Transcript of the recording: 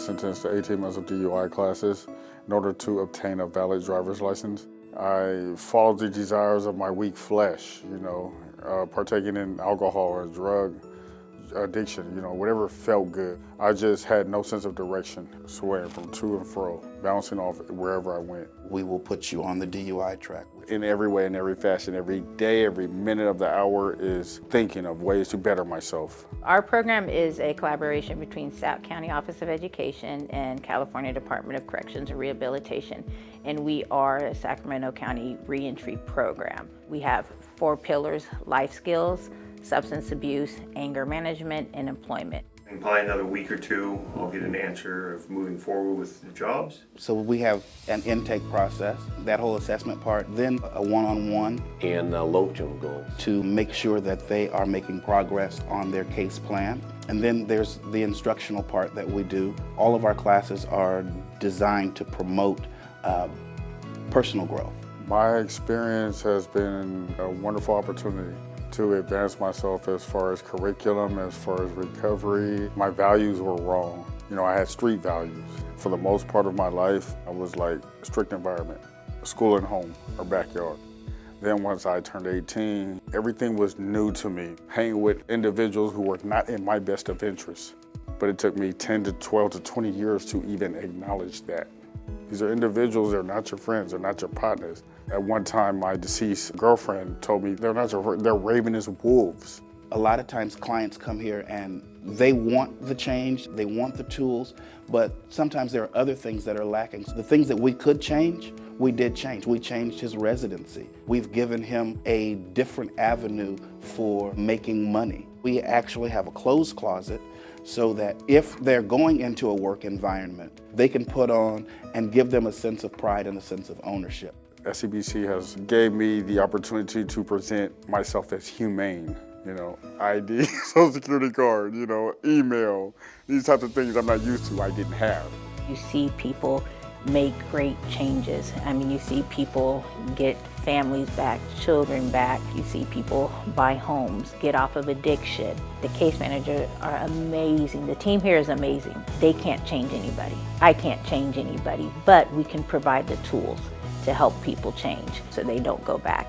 sentenced to 18 months of DUI classes in order to obtain a valid driver's license. I followed the desires of my weak flesh, you know, uh, partaking in alcohol or drug addiction, you know, whatever felt good. I just had no sense of direction, swaying from to and fro, bouncing off wherever I went. We will put you on the DUI track. In every way, in every fashion, every day, every minute of the hour is thinking of ways to better myself. Our program is a collaboration between South County Office of Education and California Department of Corrections and Rehabilitation, and we are a Sacramento County reentry program. We have four pillars, life skills, substance abuse, anger management, and employment. In probably another week or two, I'll get an answer of moving forward with the jobs. So we have an intake process, that whole assessment part, then a one-on-one and uh, long-term goals. to make sure that they are making progress on their case plan. And then there's the instructional part that we do. All of our classes are designed to promote uh, personal growth. My experience has been a wonderful opportunity to advance myself as far as curriculum, as far as recovery. My values were wrong. You know, I had street values. For the most part of my life, I was like strict environment, school and home or backyard. Then once I turned 18, everything was new to me. Hanging with individuals who were not in my best of interests. But it took me 10 to 12 to 20 years to even acknowledge that. These are individuals, they're not your friends, they're not your partners. At one time, my deceased girlfriend told me they're not your, they're ravenous wolves. A lot of times clients come here and they want the change, they want the tools, but sometimes there are other things that are lacking. The things that we could change, we did change. We changed his residency. We've given him a different avenue for making money. We actually have a clothes closet so that if they're going into a work environment, they can put on and give them a sense of pride and a sense of ownership. SCBC has gave me the opportunity to present myself as humane. You know, ID, social security card, you know, email, these types of things I'm not used to, I didn't have. You see people make great changes. I mean, you see people get families back, children back. You see people buy homes, get off of addiction. The case managers are amazing. The team here is amazing. They can't change anybody. I can't change anybody, but we can provide the tools to help people change so they don't go back.